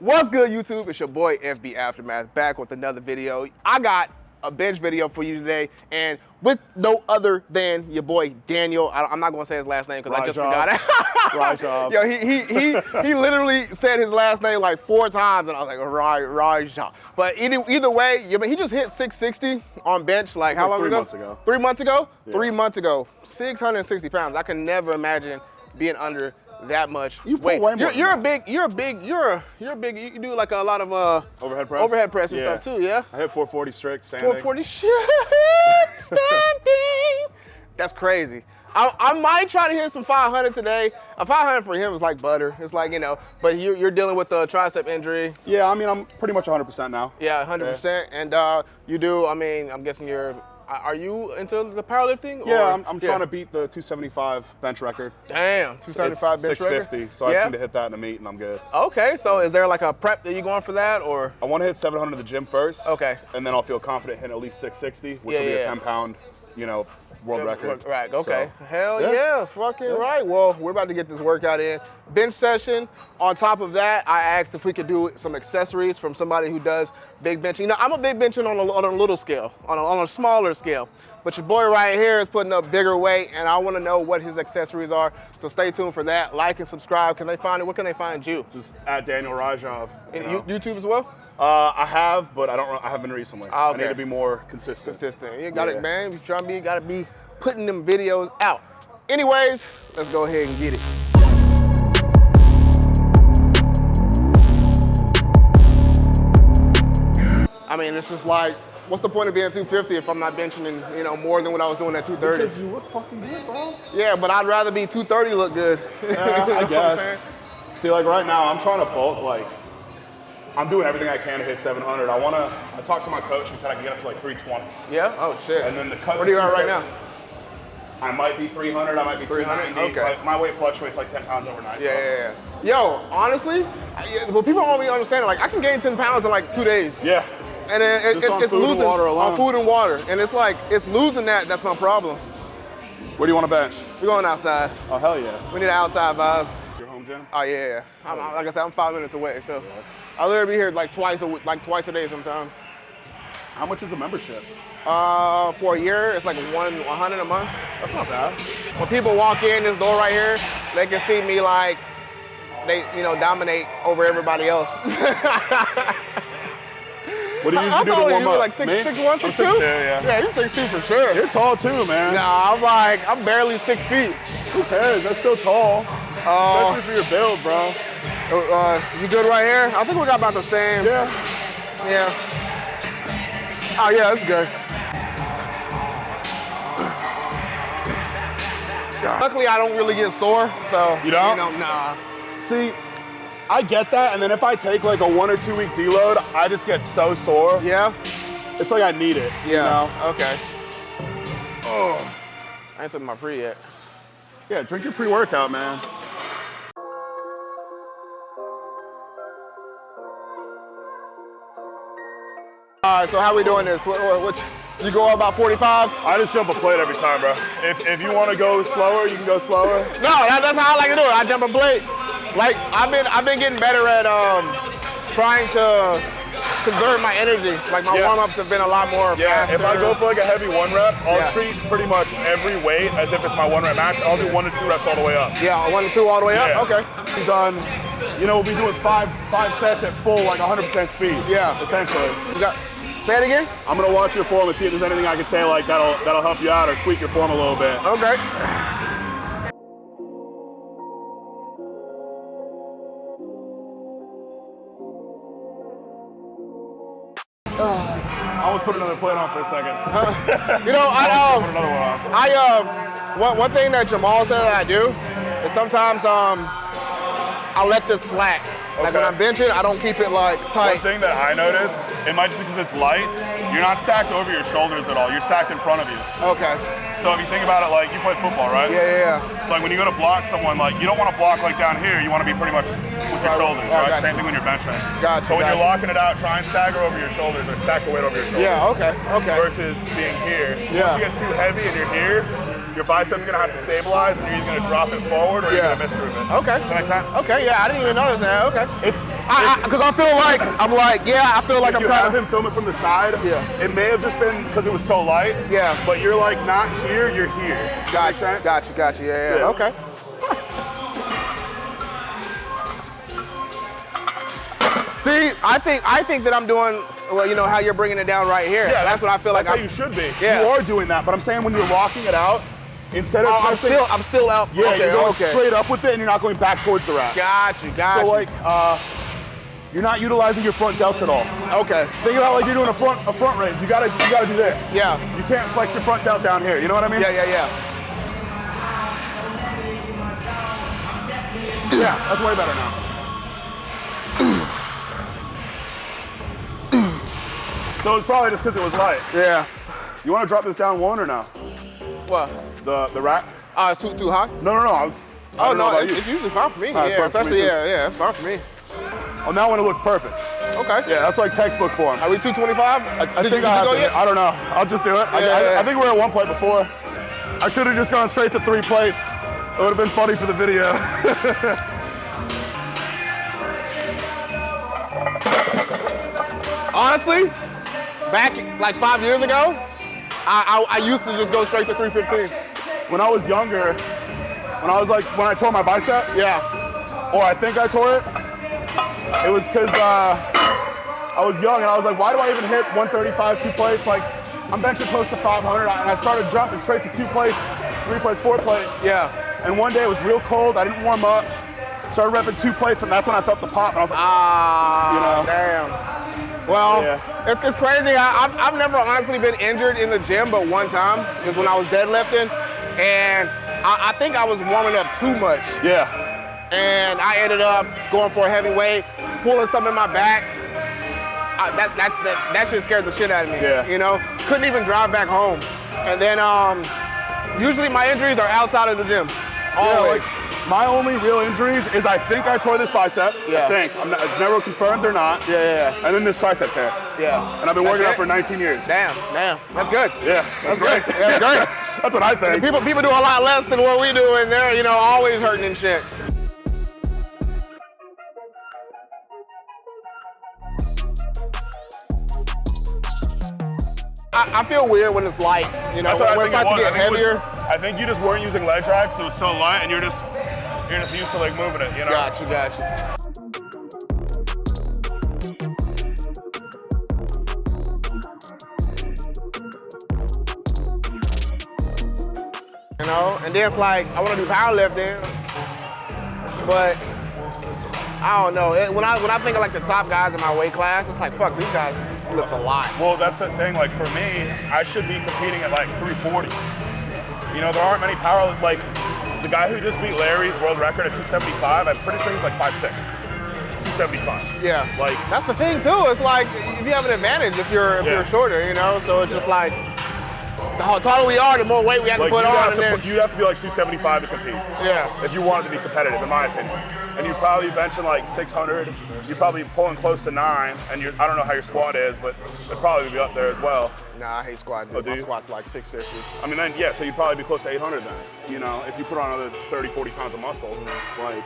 What's good, YouTube? It's your boy FB Aftermath back with another video. I got a bench video for you today, and with no other than your boy Daniel. I, am not gonna say his last name because I just forgot it. Rajab. Yo, he he he he literally said his last name like four times, and I was like, Raj Rajab. But either either way, yeah, but he just hit 660 on bench. Like how like long three ago? months ago. Three months ago. Yeah. Three months ago. 660 pounds. I can never imagine being under that much You pull weight. way more you're, you're a big, you're a big, you're a, you're a big. You do like a lot of uh Overhead press? overhead press and Yeah. stuff too. Yeah. I hit 440 strict standing. 440 shit standing. That's crazy. I, I might try to hit some 500 today. A 500 for him is like butter. It's like, you know, but you're, you're dealing with a tricep injury. Yeah, I mean, I'm pretty much 100% now. Yeah, 100%. And uh, you do, I mean, I'm guessing you're, are you into the powerlifting? Yeah, or- I'm, I'm trying to beat the 275 bench record. Damn, It's 275 bench 650, record? so I yeah? just need to hit that in the meet and I'm good. Okay, so is there like a prep that you're going for that or? I want to hit 700 at the gym first. Okay. And then I'll feel confident hitting at least 660, which Yeah, will be yeah. a 10 pound, you know, world record. Right, okay. So, Hell yeah, yeah. fucking Yeah. right. Well, we're about to get this workout in. Bench session. On top of that, I asked if we could do some accessories from somebody who does big benching. You know, I'm a big benching on a, on a little scale, on a, on a smaller scale. But your boy right here is putting up bigger weight, and I want to know what his accessories are. So stay tuned for that. Like and subscribe. Can they find it? Where can they find you? Just at Daniel Rajov. you know. YouTube as well? Uh, I have, but I don't. I haven't recently. Ah, I need to be more consistent. Consistent. You got Yeah. it, man. You trying to be, got to be putting them videos out. Anyways, let's go ahead and get it. I mean, it's just like, what's the point of being 250 if I'm not benching, in, you know, more than what I was doing at 230? Because you look fucking good, bro. Yeah, but I'd rather be 230 look good. You know Yeah, I guess. See, like right now, I'm trying to bulk. Like, I'm doing everything I can to hit 700. I want to. I talked to my coach. He said I can get up to like 320. Yeah? Oh, shit. And then the cut. What are you at right now? I might be 300. I might be 300? 390. Okay. Like, my weight fluctuates like 10 pounds overnight. Yeah, yeah, yeah. Yo, honestly, I, well, people don't really understand. Like, I can gain 10 pounds in like two days. Yeah. And it, it, Just it's, it's losing water on food and water. And it's like, it's losing that. That's my problem. Where do you want to bench? We're going outside. Oh hell yeah. We need an outside vibe. Your home gym. Oh, yeah, yeah. I'm, like I said, I'm five minutes away. So I'll literally be here like twice a like twice a day sometimes. How much is the membership? Uh, for a year, it's like one 100 a month. That's not bad. When people walk in this door right here, they can see me like, they, you know, dominate over everybody else. What do you usually do to warm up? Like six, Me? six one, I'm six two? yeah. Yeah, you're six two for sure. You're tall too, man. Nah, I'm like, I'm barely six feet. Who cares? That's still tall. Uh, Especially for your build, bro. uh, you good right here? I think we got about the same. Yeah. Yeah. Oh yeah, that's good. Luckily, I don't really get sore, so You don't? You know, nah. See, I get that, and then if I take like a one or two week deload, I just get so sore. Yeah. It's like I need it. Yeah. You know? Okay. Oh, I ain't took my pre yet. Yeah, drink your pre-workout, man. All right, so how we doing this? What, what, what you go about 45? I just jump a plate every time, bro. If, if you want to go slower, you can go slower. No, that, that's how I like to do it. I jump a plate. Like I've been, I've been getting better at um, trying to conserve my energy. Like my Yeah. warm-ups have been a lot more Yeah, faster. if I go for like a heavy one rep, I'll Yeah. treat pretty much every weight as if it's my one rep max. I'll do one to two reps all the way up. yeah, one to two all the way Yeah. up. Okay. He's on, you know, we'll be doing five five sets at full, like 100% speed. Yeah. essentially. You got, say it again. I'm gonna watch your form and see if there's anything I can say like that'll that'll help you out or tweak your form a little bit. Okay. Put another plate on for a second. You know, I Put um, another one on. I um, one, one thing that Jamal said that I do is sometimes um, I let this slack. Like when I'm benching, I don't keep it like tight. One thing that I noticed, it might just because it's light, you're not stacked over your shoulders at all. You're stacked in front of you. Okay. So if you think about it, like you play football, right? Yeah, yeah, yeah. So like when you go to block someone, like you don't want to block like down here. You want to be pretty much your shoulders, right, gotcha. Same thing when you're benching. Gotcha, So when you're locking it out, try and stagger over your shoulders or stack the weight over your shoulders. Yeah. Okay. Okay. Versus being here. Yeah. Once you get too heavy and you're here, your biceps gonna have to stabilize, and you're either gonna drop it forward or Yeah. you're gonna miss movement. Okay. Does that make sense? Okay, yeah, I didn't even notice that. Okay. It's Because I, feel like I'm like, yeah, I feel like if I'm you kind have him film it from the side, Yeah. it may have just been because it was so light. Yeah. But you're like not here, you're here. Gotcha. Gotcha, Got make you, sense? got you, got you. Yeah, yeah. Yeah. Okay. See, I think I think that I'm doing well. You know how you're bringing it down right here. Yeah, that's, what I feel like. That's I'm, how you should be. Yeah. You are doing that, but I'm saying when you're locking it out, instead of Oh, I'm still, I'm still out. yeah, okay, you're going okay. straight up with it, and you're not going back towards the rack. Got you, got So you. like, uh, you're not utilizing your front delts at all. okay. Think about like you're doing a front a front raise. You gotta you gotta do this. Yeah. You can't flex your front delt down here. You know what I mean? Yeah, yeah, yeah. Yeah, that's way better now. So it's probably just because it was light. Yeah. You want to drop this down one or no? What? The the rack? Uh, it's too too high. No, no, no. I, was, I Oh no, about it's, you. it's usually fine for me. Ah, yeah, for me yeah, yeah, it's fine for me. On that one, it looked perfect. Okay. Yeah, that's like textbook form. Are we 225? I, I think you, I have go to. yet? I don't know. I'll just do it. I, Yeah, I, yeah. I think we were at one plate before. I should have just gone straight to three plates. It would have been funny for the video. Honestly, back like five years ago, I, I, I used to just go straight to 315. when I was younger, when I was like, when I tore my bicep, Yeah. or I think I tore it, it was because uh, I was young and I was like, why do I even hit 135 two plates? Like, I'm benching close to 500, and I started jumping straight to two plates, three plates, four plates. Yeah. And one day it was real cold. I didn't warm up. Started repping two plates, and that's when I felt the pop. And I was like, Ah, You know? damn. Well, Yeah. it's, it's crazy. I, I've, I've never honestly been injured in the gym, but one time was when I was deadlifting, and I, I think I was warming up too much, yeah, and I ended up going for a heavy weight, pulling something in my back. I, that, that, that, that shit scared the shit out of me. Yeah. You know, couldn't even drive back home. And then um, usually my injuries are outside of the gym. Yeah, Always. like my only real injuries is I think I tore this bicep. Yeah. I think. I'm not, it's never confirmed or not. yeah, yeah, And then this tricep tear. yeah. And I've been working That's out for 19 years. Damn, damn. That's good. Yeah, that's, great. great. That's great. that's what I think. People people do a lot less than what we do, and they're you know always hurting and shit. I, I feel weird when it's light, you know, That's when it think starts to get I heavier. was- I think you just weren't using leg drive because it was so light, and you're just you're just used to like moving it. You know. Got you, got you. You know, and then it's like I want to do powerlifting, but I don't know. It- when I when I think of like the top guys in my weight class, it's like fuck, these guys lift a lot. Well, that's the thing. Like for me, I should be competing at like 340. You know, there aren't many power like the guy who just beat Larry's world record at 275. I'm pretty sure he's like 5'6", 275. Yeah, Like that's the thing too. It's like if you have an advantage if you're if Yeah. you're shorter, you know. So it's just like the taller we are, the more weight we have like to put on, have to then put, you have to be like 275 to compete. yeah. if you wanted to be competitive, in my opinion. And you'd probably be benching like 600. You'd probably pulling close to nine. And you're, I don't know how your squat is, but it'd probably be up there as well. Nah, I hate squatting. Oh, do My you? squat's like 650. I mean, then yeah, so you'd probably be close to 800 then. You know, if you put on another 30, 40 pounds of muscle, like.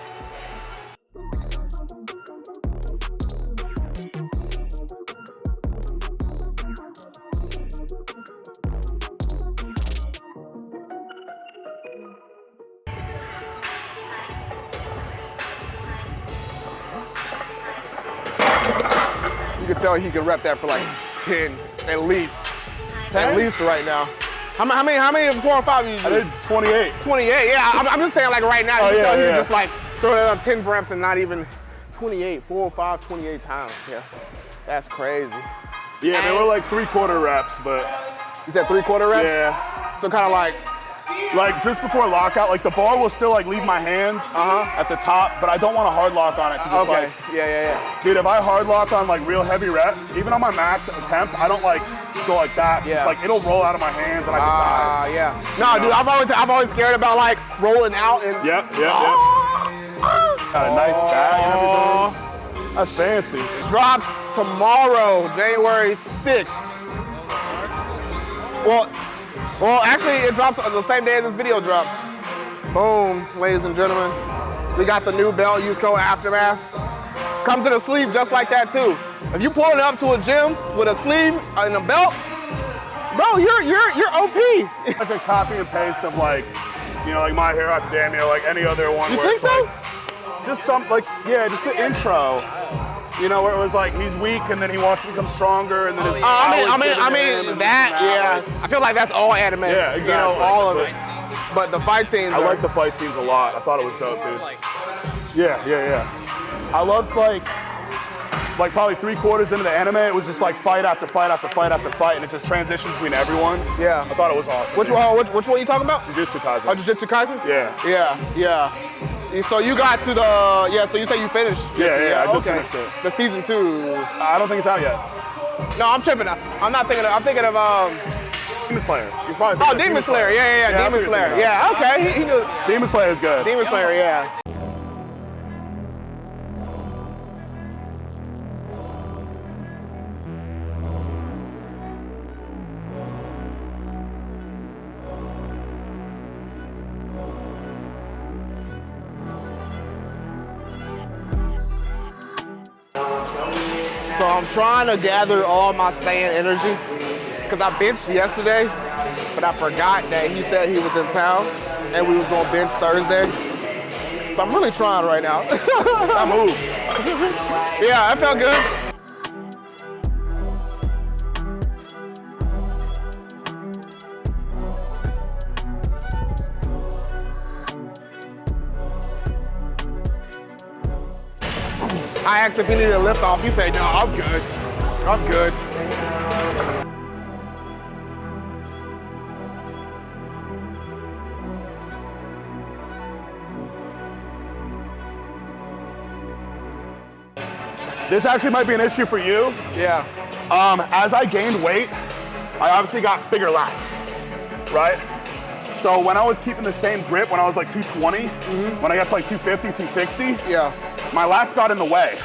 You can tell he can rep that for like 10 at least. 10? At least right now. How, how many? How many four or five you I did 28. 28. Yeah, I'm, I'm just saying like right now. Oh, you yeah, he yeah. can just like throw it up 10 reps and not even 28, four or five, 28 times. Yeah, that's crazy. Yeah, they were like three quarter reps, but You said three quarter reps. yeah. So kind of like Like just before lockout, like the bar will still like leave my hands Uh-huh. at the top, but I don't want to hard lock on it. 'cause it's okay. like, yeah, yeah, yeah. Dude, if I hard lock on like real heavy reps, even on my max attempts, I don't like go like that. Yeah. It's like it'll roll out of my hands and I Ah, can yeah. No, dude, I've always I've always scared about like rolling out and. die. Yep, yep, yep. Got a nice bag and everything. That's fancy. drops tomorrow, January 6th. Well, Well, actually, it drops the same day this video drops. Boom, ladies and gentlemen. We got the new belt, use code Aftermath. Comes in a sleeve just like that too. If you pull it up to a gym with a sleeve and a belt, bro, you're you're you're OP. Like a copy and paste of like, you know, like My Hero Academia, like any other one. You where think so? like- just some, like, yeah, just the intro. You know, where it was like he's weak and then he wants to become stronger and then his Uh, I mean, I mean, I mean that. Yeah, I feel like that's all anime. Yeah, You know, exactly. all of it. But the fight scenes. I are, like the fight scenes a lot. I thought it was dope, dude. Yeah, yeah, yeah. I loved like, like probably three quarters into the anime, it was just like fight after fight after fight after fight, and it just transitioned between everyone. Yeah. I thought it was awesome. Which dude. one? Which, which one you talking about? Jujutsu Kaisen. Oh, Jujutsu Kaisen? Yeah. Yeah, yeah. So you got to the yeah. So you say you finished? Yeah, Jujutsu, yeah, I just okay. finished it. The season two. I don't think it's out yet. No, I'm tripping. I'm not thinking. Of, I'm thinking of um. Demon Slayer. You probably Oh, Demon Slayer. Yeah, yeah, yeah. Yeah, Demon Slayer. Yeah. Okay. He, he. Demon Slayer is good. Demon Slayer. Yeah. Trying to gather all my Saiyan energy because I benched yesterday, but I forgot that he said he was in town and we was gonna bench Thursday. So I'm really trying right now. I moved. yeah, I felt good. I asked if he needed a lift off. He said, no, I'm good. I'm good. This actually might be an issue for you. Yeah. Um, as I gained weight, I obviously got bigger lats, right? So when I was keeping the same grip when I was like 220, when I got to like 250, 260, Yeah. My lats got in the way.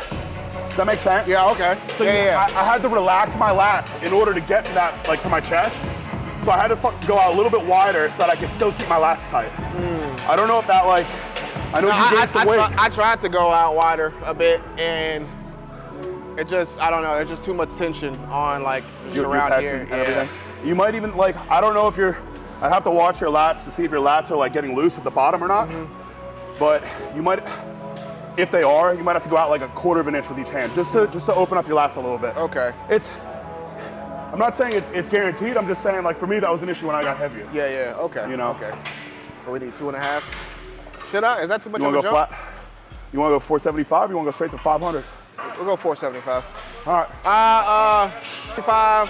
Does that make sense? Yeah, okay. So yeah, you- yeah. I, I had to relax my lats in order to get to that, like to my chest. So I had to go out a little bit wider so that I could still keep my lats tight. I don't know if that like, I know No, you I, gained I, some I, weight. I tried to go out wider a bit and it just, I don't know, there's just too much tension on like your, your around pecs here. and yeah. everything. You might even like, I don't know if you're, I'd have to watch your lats to see if your lats are like getting loose at the bottom or not. Mm-hmm. But you might, if they are, you might have to go out like a quarter of an inch with each hand just to just to open up your lats a little bit. Okay. It's, I'm not saying it's, it's guaranteed. I'm just saying like for me that was an issue when I got heavier. Yeah, yeah, okay. You know. Okay. But we need two and a half. Should I? Is that too much You want to go jump? flat? You want to go 475? You want to go straight to 500? We'll go 475. All right. Uh, uh, 55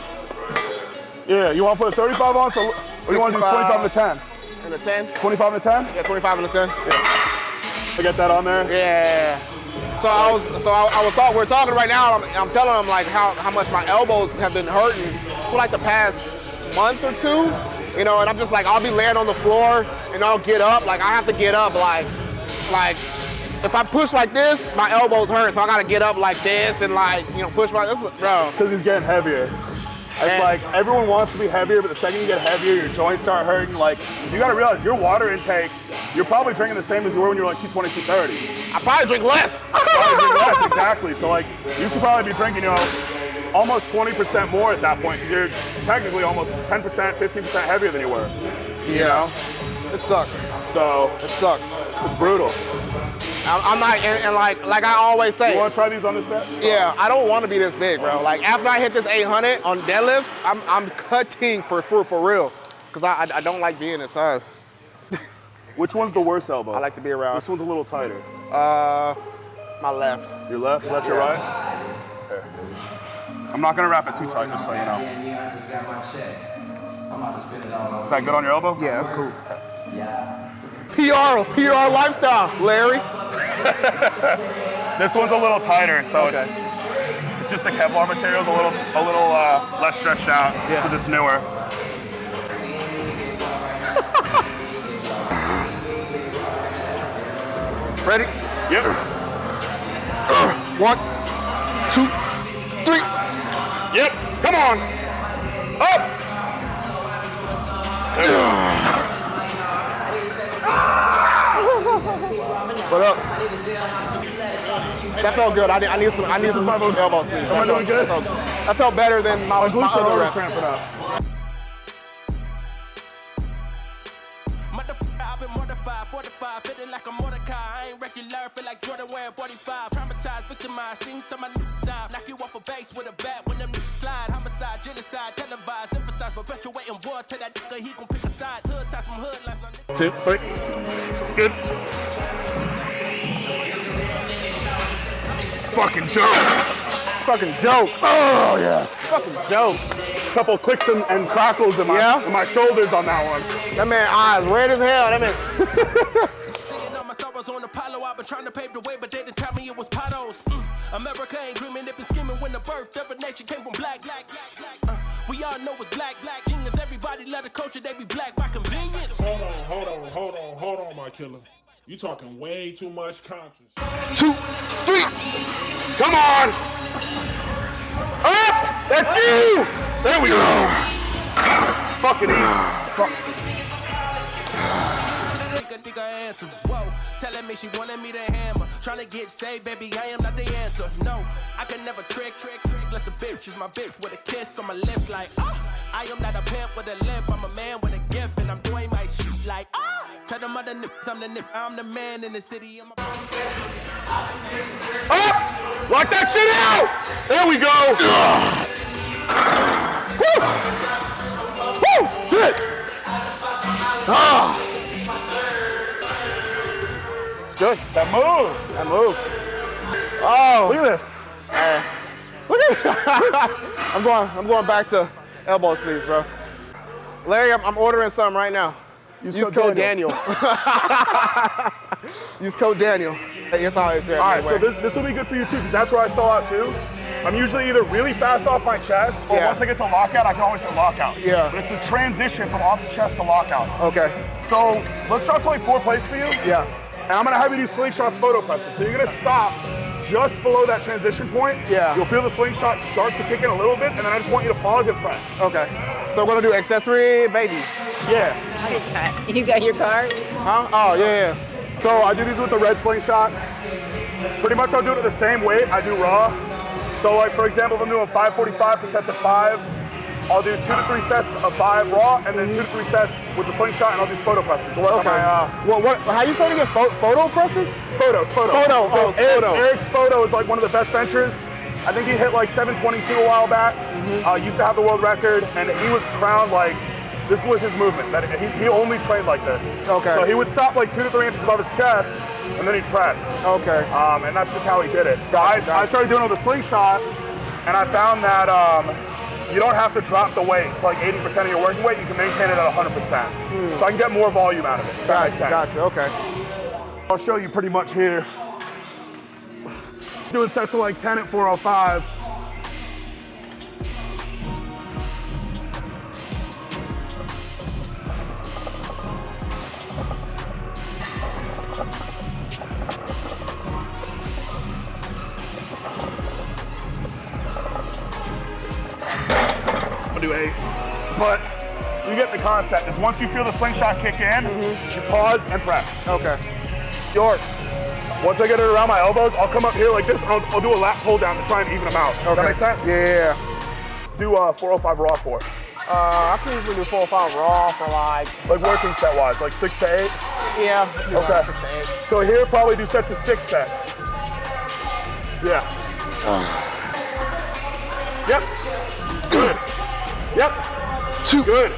Yeah. You want to put a 35 on? So, or you want to do 25 and a 10? and a 10. 25 and a 10? Yeah, 25 and a 10. I get that on there. Yeah. So I was, so I, I was talking. We're talking right now. I'm, I'm telling them like how, how much my elbows have been hurting for like the past month or two. You know, and I'm just like I'll be laying on the floor and I'll get up. Like I have to get up like, like if I push like this, my elbows hurt. So I gotta get up like this and like you know push my this, bro. Because he's getting heavier. It's And- like everyone wants to be heavier, but the second you get heavier, your joints start hurting. Like you gotta realize your water intake, you're probably drinking the same as you were when you were like 220, 230. I probably drink less. Probably drink less, exactly. So like you should probably be drinking, you know, almost 20% more at that point because you're technically almost 10%, 15% heavier than you were. You know? It sucks. So It sucks. it's brutal. I'm, I'm not, and, and like like I always say. You wanna try these on this set? Yeah, I don't want to be this big, bro. Like after I hit this 800 on deadlifts, I'm I'm cutting for for, for real, cause I, I I don't like being this size. Which one's the worst elbow? I like to be around. This one's a little tighter. Uh, my left. Your left, so that's your right? There. I'm not gonna wrap it too tight, just so you know. Yeah, yeah, I just got my check. I'm about to spend it all Is that good on your elbow? Yeah, that's cool. Yeah. PR PR lifestyle, Larry. This one's a little tighter, so Okay. it's, it's just the Kevlar material's a little a little uh, less stretched out Yeah. because it's newer. Ready? Yep. Uh, one, two, three. Yep. Come on. Up. What up? That felt good. I need, I need some. I need some elbow sleeves. Am I doing good? That felt, that felt better than my, My my other reps. cramping up. I've been mortified, fortified, feeling like a Mordecai. I ain't regular, feel like Jordan wearing 45. Traumatized, victimized, seen some of die. Knock you off a base with a bat when them slide. Homicide, genocide, televised, emphasize, perpetuating war. Tell that nigga he gon' pick a side. Hood ties from hood my. Two, three. Good. Fucking joke. Fucking joke. Oh, yes. Fucking joke. Couple clicks and, and crackles in my, Yeah? in my shoulders on that one. That man eyes red as hell. That man. Seeing all on Apollo, I've been trying to pave the way, but they didn't tell me it was potholes. Mm. America ain't dreaming, they been scheming when the birth of a nation came from black, black, black, black. Uh, we all know it's black, black genius. Everybody love the culture, they be black by convenience. Hold on, hold on, hold on, hold on, my killer. You talking way too much conscience. Two, three. Come on. Up. That's you. There we go. Fucking easy. Fuck. Nigga, nigga answer. Telling me she wanted me to hammer. Trying to get saved, baby, I am not the answer. No, I can never trick, trick, trick. Unless the bitch is my bitch with a kiss on my lips, like, ah. I am not a pimp with a limp. I'm a man with a gift, and I'm doing my shit like, ah. Tell them other nips, I'm the nip. I'm the man in the city. I'm a- Up. Lock that shit out. There we go. Woo. Woo. Shit. Ah. It's good. That move. That move. Oh, Look at this. Uh, look at I'm going. I'm going back to elbow sleeves, bro. Larry, I'm, I'm ordering some right now. Use, code code Daniel. Use code Daniel. That's how I say it. All right, so this, this will be good for you too, because that's where I stall out too. I'm usually either really fast off my chest, or Yeah. once I get to lockout, I can always hit lockout. Yeah. But it's the transition from off the chest to lockout. okay. So let's try to like four plates for you. Yeah. And I'm gonna have you do slingshot Spoto presses. So you're gonna stop just below that transition point. Yeah. You'll feel the slingshot start to kick in a little bit, and then I just want you to pause and press. Okay. So we're gonna do accessory, baby. Yeah. You got your card? Huh? Oh yeah, yeah. So I do these with the red slingshot. Pretty much I'll do it at the same weight I do raw. So like for example, if I'm doing 545 for sets of five, I'll do two to three sets of five raw, and then two to three sets with the slingshot, and I'll do Spoto presses to work on Okay. my uh, What? What? How you saying again? Pho- photo presses? Spoto, Spoto. Spoto, So oh, Eric, Spoto. Eric Spoto is like one of the best benchers. I think he hit like 722 a while back. Mm-hmm. Uh, used to have the world record, and he was crowned like this was his movement. That he, he only trained like this. Okay. So he would stop like two to three inches above his chest, and then he'd press. Okay. Um, and that's just how he did it. So I, I started doing it with a slingshot, and I found that um, you don't have to drop the weight to like 80% of your working weight. You can maintain it at 100%. So I can get more volume out of it. if That makes Hmm. Gotcha. Gotcha. Okay. I'll show you pretty much here. Doing sets of like 10 at 405. But you get the concept. Is once you feel the slingshot kick in, you pause and press. Okay. York. Once I get it around my elbows, I'll come up here like this. and I'll, I'll do a lat pull down to try and even them out. Does Okay. that make sense? Yeah. Do uh, 405 raw for. Uh, I can usually do four or five raw for like. Like working set wise, like six to eight. Yeah. Okay. six to eight. So here, probably do sets of six then. Yeah. Yep. Good. Yep. Good.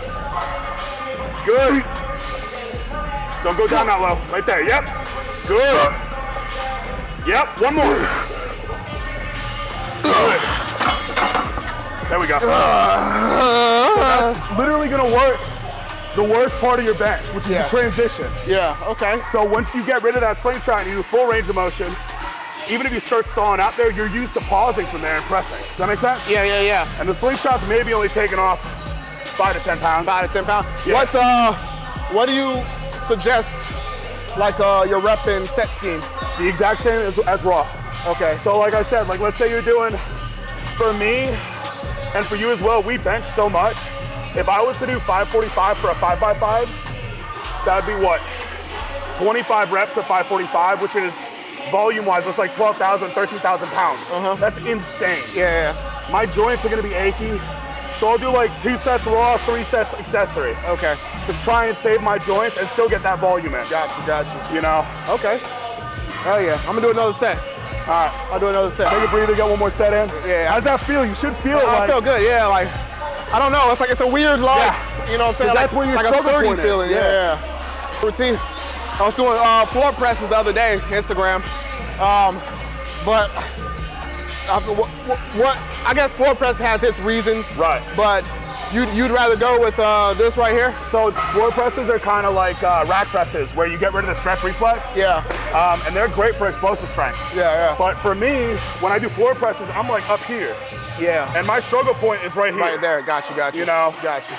Good. Don't go down that low. Right there. Yep. Good. Yep. One more. Good. There we go. Ah. That's literally gonna work the worst part of your bench, which is Yeah. the transition. Yeah. Okay. So once you get rid of that slingshot and you do full range of motion, even if you start stalling out there, you're used to pausing from there and pressing. Does that make sense? Yeah. Yeah. Yeah. And the slingshot's maybe only taking off five to 10 pounds. Five to ten pounds. Yeah. What? Uh, what do you suggest? Like uh, your rep and set scheme. The exact same as, as raw. Okay. So like I said, like let's say you're doing, for me, and for you as well, we bench so much if I was to do 545 for a 5x5, that'd be what? 25 reps of 545, which is volume wise, it's like 12,000, 13,000 pounds. Uh -huh. That's insane. Yeah, My joints are gonna be achy. So I'll do like two sets raw, three sets accessory. Okay. to try and save my joints and still get that volume in. Got you, got you. Know? Okay. Hell yeah. I'm gonna do another set. All right. I'll do another set. Take a breather, get one more set in. Yeah. How's that feel? You should feel it I like feel good, yeah. Like, I don't know. It's like it's a weird like, Yeah. you know what I'm saying? Like, that's where your like a struggle sturdy point is, feeling. yeah. Yeah. Routine. I was doing uh, floor presses the other day, Instagram. Um, but what, what, I guess floor press has its reasons. Right. But you'd, you'd rather go with uh, this right here? So floor presses are kind of like uh, rack presses where you get rid of the stretch reflex. Yeah. Um, and they're great for explosive strength. Yeah, yeah. But for me, when I do floor presses, I'm like up here. Yeah. And my struggle point is right here. right there. Got you, got you. You know? Got you.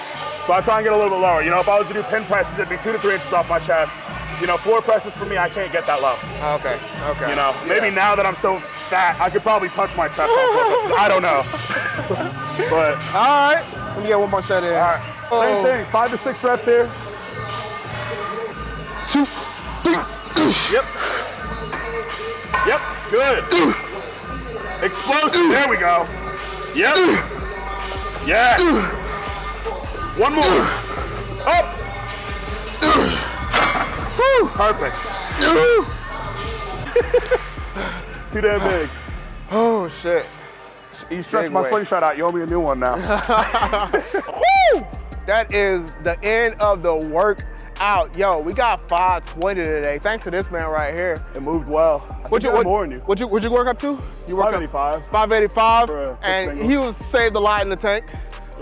So I try and get a little bit lower. You know, if I was to do pin presses, it'd be two to three inches off my chest. You know, floor presses for me, I can't get that low. Okay. Okay. You know, maybe Yeah. now that I'm so fat, I could probably touch my chest on presses. I don't know. but All right. Let me get one more set in. all right, oh. same Oh. thing. Five to six reps here. Two, three. Yep. Yep. Good. Explosive. There we go. Yep. Yeah. One more. Up. Woo. Perfect. Too damn big. Oh shit. You stretched Big my weight. slingshot out. You owe me a new one now. Woo! That is the end of the workout. Yo, we got 520 today. Thanks to this man right here. it moved well. What you what, more than you. What you what you work up to? You work up 585. 585, For a quick and single. he was saved a lot in the tank.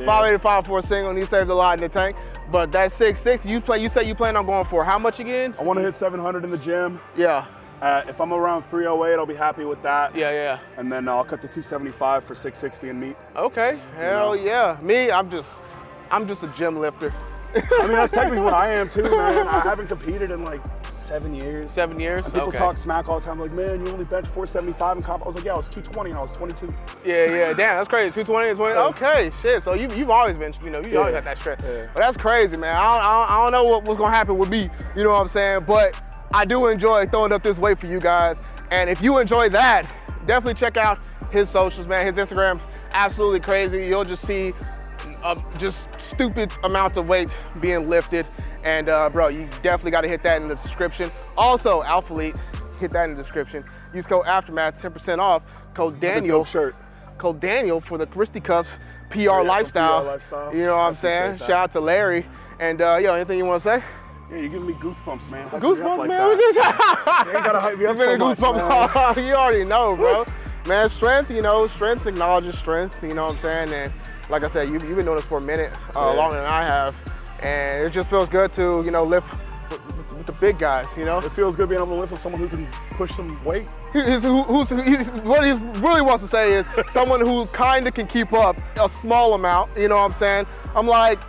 585 for a single, and he saved a lot in the tank. But that 660, you play. You say you plan on going for how much again? I want to hit 700 in the gym. Yeah, Uh, if I'm around 308, I'll be happy with that. yeah, yeah. And then I'll cut to 275 for 660 and meet. Okay, hell yeah. Me, I'm just, I'm just a gym lifter. I mean, that's technically what I am too, man. I haven't competed in like seven years. Seven years. And people okay. talk smack all the time, like, man, you only bench 475 in comp. I was like, yeah, I was 220 and I was 22. Yeah, yeah, damn, that's crazy. 220 and 20. Okay, shit. So you, you've always been, you know, you always Yeah. had that strength. Yeah. But that's crazy, man. I don't, I don't, I don't know what, what's gonna happen with me. You know what I'm saying? But I do enjoy throwing up this weight for you guys. And if you enjoy that, definitely check out his socials, man. His Instagram, absolutely crazy. You'll just see uh, just stupid amounts of weights being lifted. And uh, bro, you definitely got to hit that in the description. Also, Alpha Elite, hit that in the description. Use code Aftermath, 10% off. Code Daniel shirt. code Daniel for the Christy Cuffs PR for lifestyle. PR lifestyle. You know what I I'm saying? that. Shout out to Larry. And uh, yo, anything you want to say? Yeah, you're giving me goosebumps, man. Hype Goosebumps, like man. that. You ain't gotta hype me up so much, goosebumps. you already know, bro. man, strength, you know, strength acknowledges strength. You know what I'm saying? And like I said, you, you've been doing this for a minute, uh, Yeah. longer than I have. And it just feels good to, you know, lift with, with- with the big guys, you know? It feels good being able to lift with someone who can push some weight. He's, who's, he's, what he really wants to say is someone who kind of can keep up a small amount. You know what I'm saying? I'm like,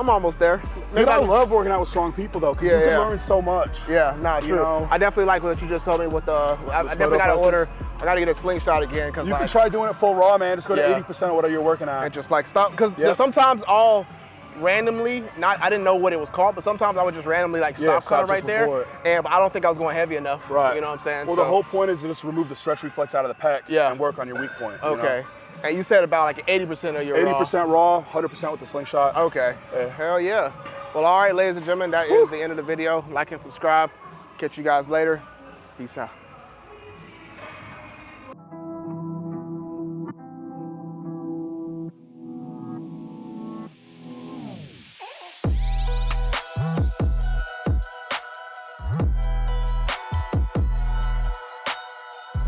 I'm almost there. Dude, I not- love working out with strong people though, because Yeah, you can yeah. learn so much. Yeah, nah, You true. know? I definitely like what you just told me with the. I, I definitely got to order. I got to get a slingshot again because You like, can try doing it full raw, man. Just go to 80% of whatever you're working on. and just like stop because Yep. sometimes I'll randomly not I didn't know what it was called, but sometimes I would just randomly like stop kind right there, it. and I don't think I was going heavy enough. Right. You know what I'm saying? Well, So- the whole point is to just remove the stretch reflex out of the pack Yeah. and work on your weak point. you know? And you said about like 80% of your raw. 80% raw, 100% with the slingshot. Okay. Yeah. Hell yeah. Well, all right, ladies and gentlemen, that is the end of the video. Like and subscribe. Catch you guys later. Peace out.